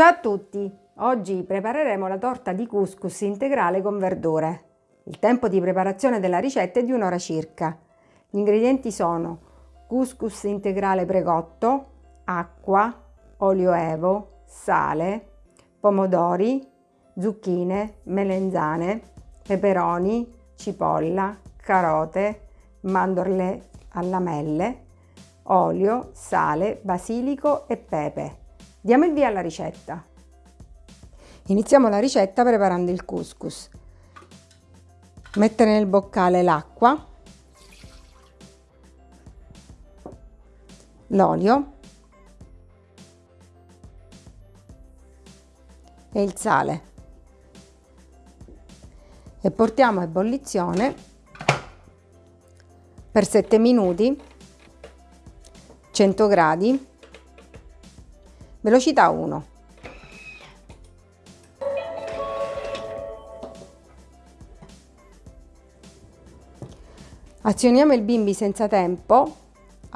Ciao a tutti! Oggi prepareremo la torta di couscous integrale con verdure. Il tempo di preparazione della ricetta è di un'ora circa. Gli ingredienti sono couscous integrale precotto, acqua, olio evo, sale, pomodori, zucchine, melenzane, peperoni, cipolla, carote, mandorle a lamelle, olio, sale, basilico e pepe. Diamo il via alla ricetta. Iniziamo la ricetta preparando il couscous. Mettere nel boccale l'acqua, l'olio e il sale e portiamo a ebollizione per 7 minuti 100 gradi velocità 1 azioniamo il bimbi senza tempo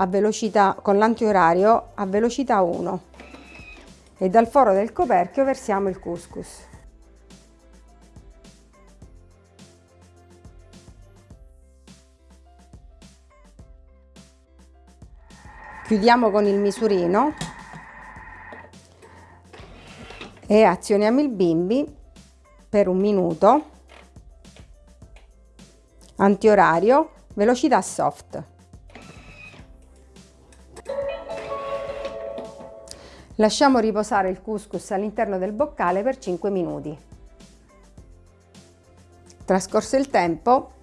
velocità con l'antiorario a velocità 1 e dal foro del coperchio versiamo il couscous. Chiudiamo con il misurino e azioniamo il bimbi per un minuto. Antiorario velocità soft. Lasciamo riposare il couscous all'interno del boccale per 5 minuti. Trascorso il tempo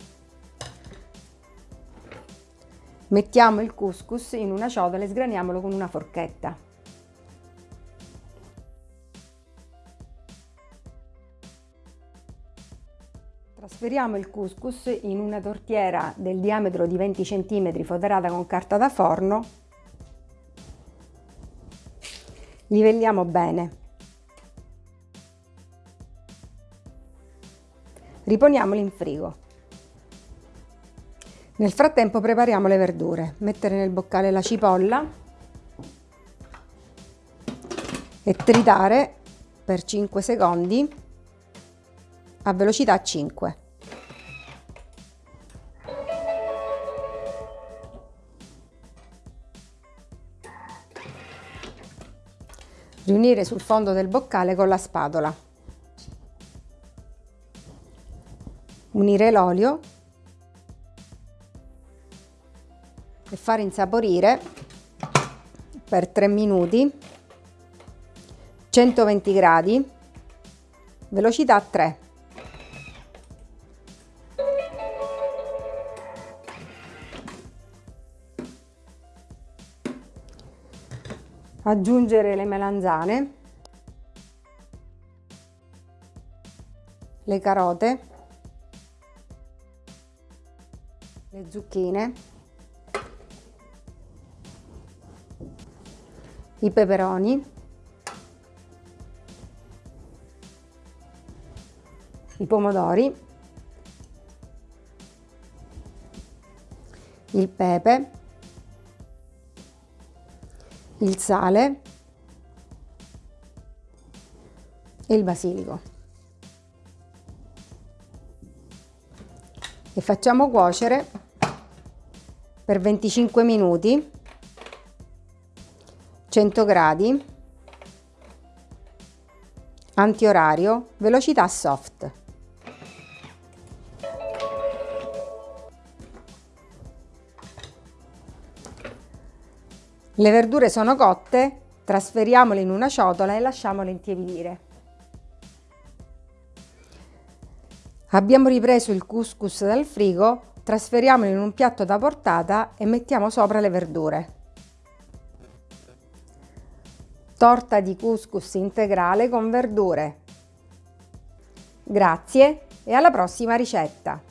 Mettiamo il couscous in una ciotola e sgraniamolo con una forchetta. Trasferiamo il couscous in una tortiera del diametro di 20 cm foderata con carta da forno. Livelliamo bene. Riponiamoli in frigo. Nel frattempo prepariamo le verdure. Mettere nel boccale la cipolla e tritare per 5 secondi a velocità 5. Riunire sul fondo del boccale con la spatola. Unire l'olio e fare insaporire per 3 minuti 120 gradi velocità 3 aggiungere le melanzane le carote le zucchine i peperoni, i pomodori, il pepe, il sale e il basilico. E facciamo cuocere per 25 minuti 100 gradi, antiorario, velocità soft. Le verdure sono cotte, trasferiamole in una ciotola e lasciamole intiepidire. Abbiamo ripreso il couscous dal frigo, trasferiamolo in un piatto da portata e mettiamo sopra le verdure torta di couscous integrale con verdure. Grazie e alla prossima ricetta!